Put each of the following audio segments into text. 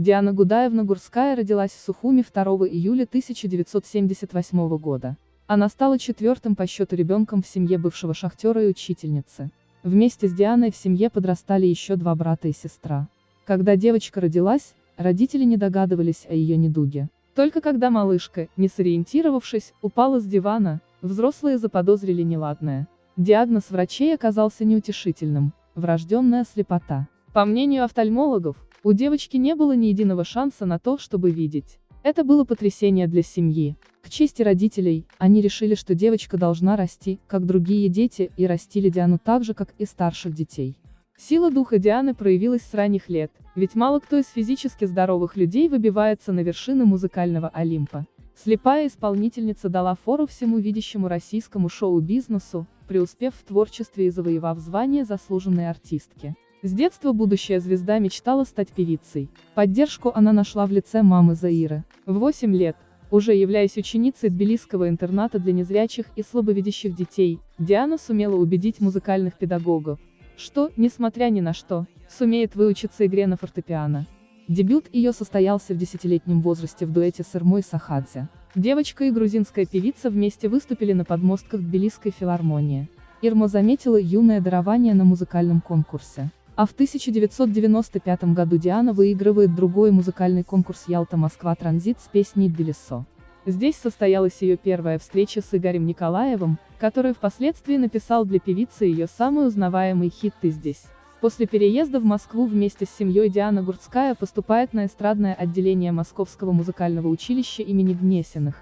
Диана Гудаевна Гурская родилась в Сухуми 2 июля 1978 года. Она стала четвертым по счету ребенком в семье бывшего шахтера и учительницы. Вместе с Дианой в семье подрастали еще два брата и сестра. Когда девочка родилась, родители не догадывались о ее недуге. Только когда малышка, не сориентировавшись, упала с дивана, взрослые заподозрили неладное. Диагноз врачей оказался неутешительным – врожденная слепота. По мнению офтальмологов, у девочки не было ни единого шанса на то, чтобы видеть. Это было потрясение для семьи. К чести родителей, они решили, что девочка должна расти, как другие дети, и растили Диану так же, как и старших детей. Сила духа Дианы проявилась с ранних лет, ведь мало кто из физически здоровых людей выбивается на вершины музыкального Олимпа. Слепая исполнительница дала фору всему видящему российскому шоу-бизнесу, преуспев в творчестве и завоевав звание заслуженной артистки. С детства будущая звезда мечтала стать певицей. Поддержку она нашла в лице мамы Заиры. В 8 лет, уже являясь ученицей Тбилисского интерната для незрячих и слабовидящих детей, Диана сумела убедить музыкальных педагогов, что, несмотря ни на что, сумеет выучиться игре на фортепиано. Дебют ее состоялся в десятилетнем возрасте в дуэте с Ирмой Сахадзе. Девочка и грузинская певица вместе выступили на подмостках Тбилисской филармонии. Ирма заметила юное дарование на музыкальном конкурсе. А в 1995 году Диана выигрывает другой музыкальный конкурс Ялта-Москва Транзит с песней «Тбилисо». Здесь состоялась ее первая встреча с Игорем Николаевым, который впоследствии написал для певицы ее самый узнаваемый хит «Ты здесь». После переезда в Москву вместе с семьей Диана Гурцкая поступает на эстрадное отделение Московского музыкального училища имени Гнесиных,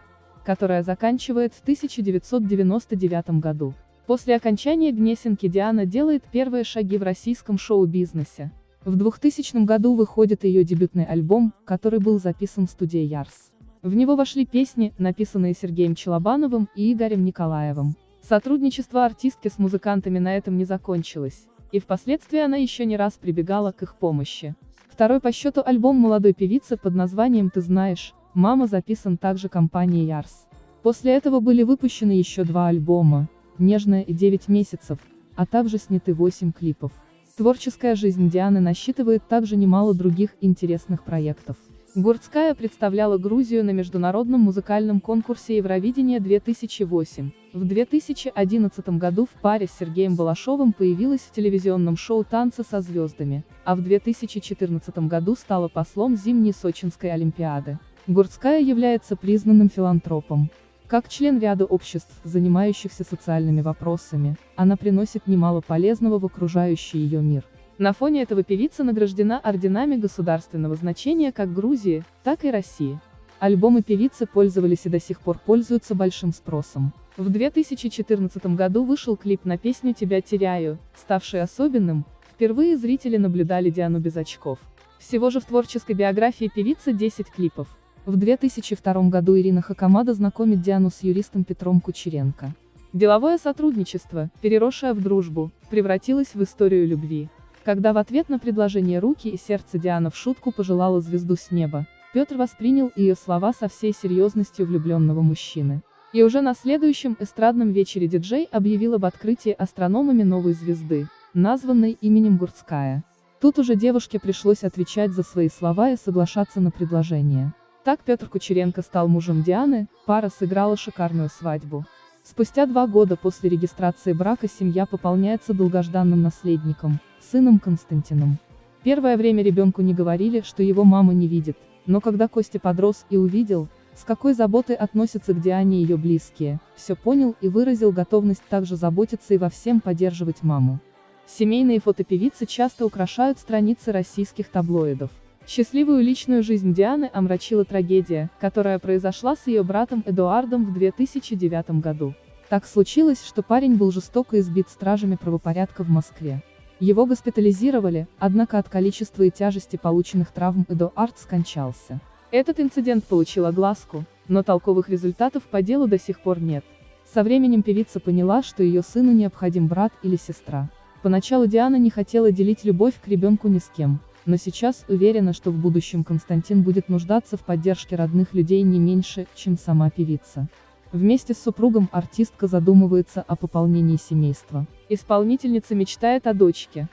которое заканчивает в 1999 году. После окончания Гнесинки Диана делает первые шаги в российском шоу-бизнесе. В 2000 году выходит ее дебютный альбом, который был записан в студии Ярс. В него вошли песни, написанные Сергеем Челобановым и Игорем Николаевым. Сотрудничество артистки с музыкантами на этом не закончилось, и впоследствии она еще не раз прибегала к их помощи. Второй по счету альбом молодой певицы под названием «Ты знаешь», «Мама» записан также компанией Ярс. После этого были выпущены еще два альбома, «Нежная» и «9 месяцев», а также сняты 8 клипов. Творческая жизнь Дианы насчитывает также немало других интересных проектов. Гурцкая представляла Грузию на международном музыкальном конкурсе Евровидение-2008. В 2011 году в паре с Сергеем Балашовым появилась в телевизионном шоу «Танцы со звездами», а в 2014 году стала послом зимней Сочинской Олимпиады. Гурцкая является признанным филантропом. Как член ряда обществ, занимающихся социальными вопросами, она приносит немало полезного в окружающий ее мир. На фоне этого певица награждена орденами государственного значения как Грузии, так и России. Альбомы певицы пользовались и до сих пор пользуются большим спросом. В 2014 году вышел клип на песню «Тебя теряю», ставший особенным, впервые зрители наблюдали Диану без очков. Всего же в творческой биографии певицы 10 клипов. В 2002 году Ирина Хакамада знакомит Диану с юристом Петром Кучеренко. Деловое сотрудничество, переросшее в дружбу, превратилось в историю любви. Когда в ответ на предложение руки и сердце Диана в шутку пожелала звезду с неба, Петр воспринял ее слова со всей серьезностью влюбленного мужчины. И уже на следующем эстрадном вечере диджей объявил об открытии астрономами новой звезды, названной именем Гурцкая. Тут уже девушке пришлось отвечать за свои слова и соглашаться на предложение. Так Петр Кучеренко стал мужем Дианы, пара сыграла шикарную свадьбу. Спустя два года после регистрации брака семья пополняется долгожданным наследником, сыном Константином. Первое время ребенку не говорили, что его мама не видит, но когда Костя подрос и увидел, с какой заботой относятся к Диане ее близкие, все понял и выразил готовность также заботиться и во всем поддерживать маму. Семейные фото певицы часто украшают страницы российских таблоидов. Счастливую личную жизнь Дианы омрачила трагедия, которая произошла с ее братом Эдуардом в 2009 году. Так случилось, что парень был жестоко избит стражами правопорядка в Москве. Его госпитализировали, однако от количества и тяжести полученных травм Эдуард скончался. Этот инцидент получил огласку, но толковых результатов по делу до сих пор нет. Со временем певица поняла, что ее сыну необходим брат или сестра. Поначалу Диана не хотела делить любовь к ребенку ни с кем, но сейчас уверена, что в будущем Константин будет нуждаться в поддержке родных людей не меньше, чем сама певица. Вместе с супругом артистка задумывается о пополнении семейства. Исполнительница мечтает о дочке,